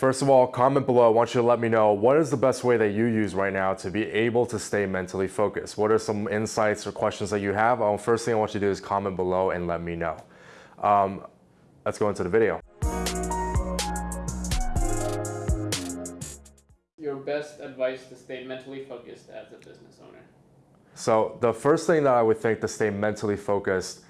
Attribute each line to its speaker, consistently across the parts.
Speaker 1: First of all, comment below. I want you to let me know what is the best way that you use right now to be able to stay mentally focused. What are some insights or questions that you have? Um, first thing I want you to do is comment below and let me know. Um, let's go into the video.
Speaker 2: Your best advice to stay mentally focused as a business owner.
Speaker 1: So the first thing that I would think to stay mentally focused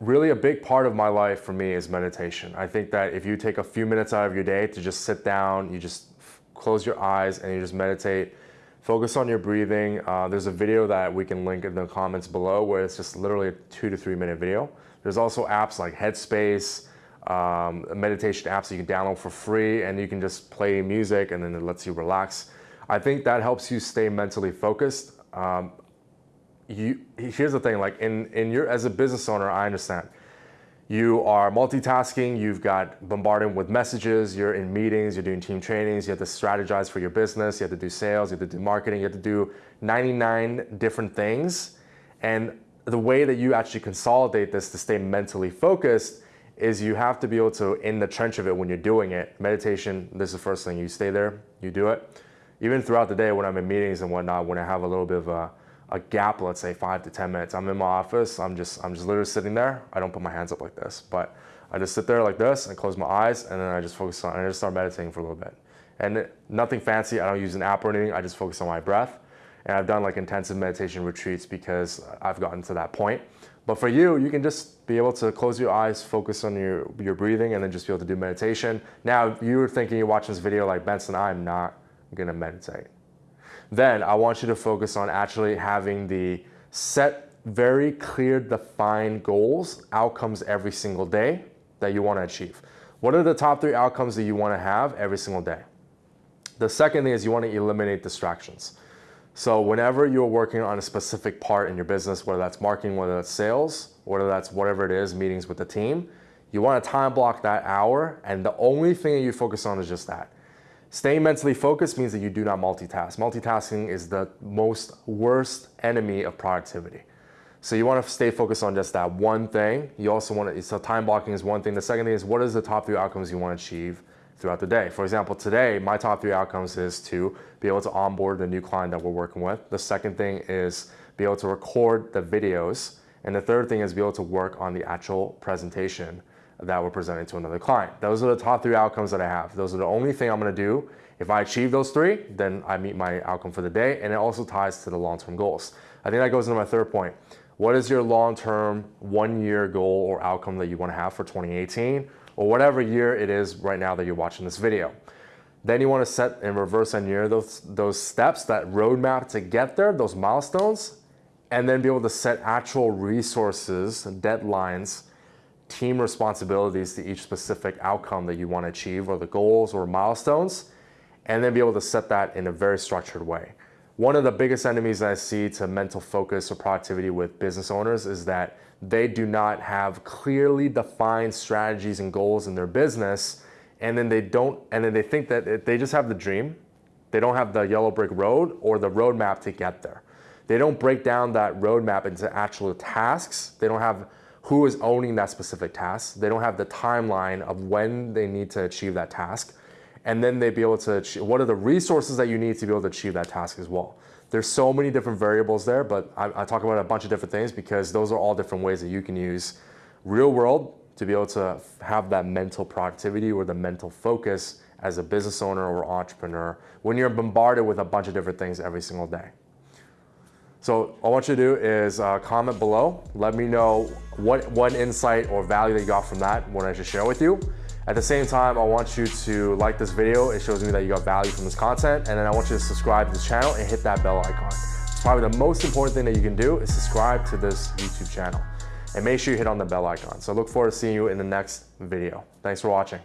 Speaker 1: really a big part of my life for me is meditation. I think that if you take a few minutes out of your day to just sit down, you just close your eyes and you just meditate, focus on your breathing. Uh, there's a video that we can link in the comments below where it's just literally a two to three minute video. There's also apps like Headspace, um, meditation apps that you can download for free and you can just play music and then it lets you relax. I think that helps you stay mentally focused. Um, you here's the thing like in in your as a business owner i understand. You are multitasking you've got bombarded with messages you're in meetings you're doing team trainings you have to strategize for your business you have to do sales you have to do marketing you have to do 99 different things. And the way that you actually consolidate this to stay mentally focused is you have to be able to in the trench of it when you're doing it meditation this is the first thing you stay there you do it. Even throughout the day when i'm in meetings and whatnot when i have a little bit of a a gap, let's say five to 10 minutes. I'm in my office, I'm just, I'm just literally sitting there. I don't put my hands up like this, but I just sit there like this and close my eyes and then I just focus on, and I just start meditating for a little bit. And nothing fancy, I don't use an app or anything, I just focus on my breath. And I've done like intensive meditation retreats because I've gotten to that point. But for you, you can just be able to close your eyes, focus on your, your breathing, and then just be able to do meditation. Now, if you were thinking you're watching this video like Benson, I'm not gonna meditate. Then I want you to focus on actually having the set very clear defined goals, outcomes every single day that you want to achieve. What are the top three outcomes that you want to have every single day? The second thing is you want to eliminate distractions. So whenever you're working on a specific part in your business, whether that's marketing, whether that's sales, whether that's whatever it is, meetings with the team, you want to time block that hour and the only thing that you focus on is just that. Staying mentally focused means that you do not multitask. Multitasking is the most worst enemy of productivity. So you want to stay focused on just that one thing. You also want to, so time blocking is one thing. The second thing is what is the top three outcomes you want to achieve throughout the day? For example, today, my top three outcomes is to be able to onboard the new client that we're working with. The second thing is be able to record the videos. And the third thing is be able to work on the actual presentation that we're presenting to another client. Those are the top three outcomes that I have. Those are the only thing I'm gonna do. If I achieve those three, then I meet my outcome for the day, and it also ties to the long-term goals. I think that goes into my third point. What is your long-term one-year goal or outcome that you wanna have for 2018, or whatever year it is right now that you're watching this video? Then you wanna set and reverse engineer those, those steps, that roadmap to get there, those milestones, and then be able to set actual resources, and deadlines, team responsibilities to each specific outcome that you want to achieve or the goals or milestones, and then be able to set that in a very structured way. One of the biggest enemies that I see to mental focus or productivity with business owners is that they do not have clearly defined strategies and goals in their business, and then they don't, and then they think that they just have the dream, they don't have the yellow brick road or the roadmap to get there. They don't break down that roadmap into actual tasks. They don't have who is owning that specific task. They don't have the timeline of when they need to achieve that task. And then they'd be able to achieve, what are the resources that you need to be able to achieve that task as well. There's so many different variables there, but I, I talk about a bunch of different things because those are all different ways that you can use real world to be able to have that mental productivity or the mental focus as a business owner or entrepreneur when you're bombarded with a bunch of different things every single day. So all I want you to do is uh, comment below. Let me know what one insight or value that you got from that, what I should share with you. At the same time, I want you to like this video. It shows me that you got value from this content. And then I want you to subscribe to this channel and hit that bell icon. It's probably the most important thing that you can do is subscribe to this YouTube channel. And make sure you hit on the bell icon. So I look forward to seeing you in the next video. Thanks for watching.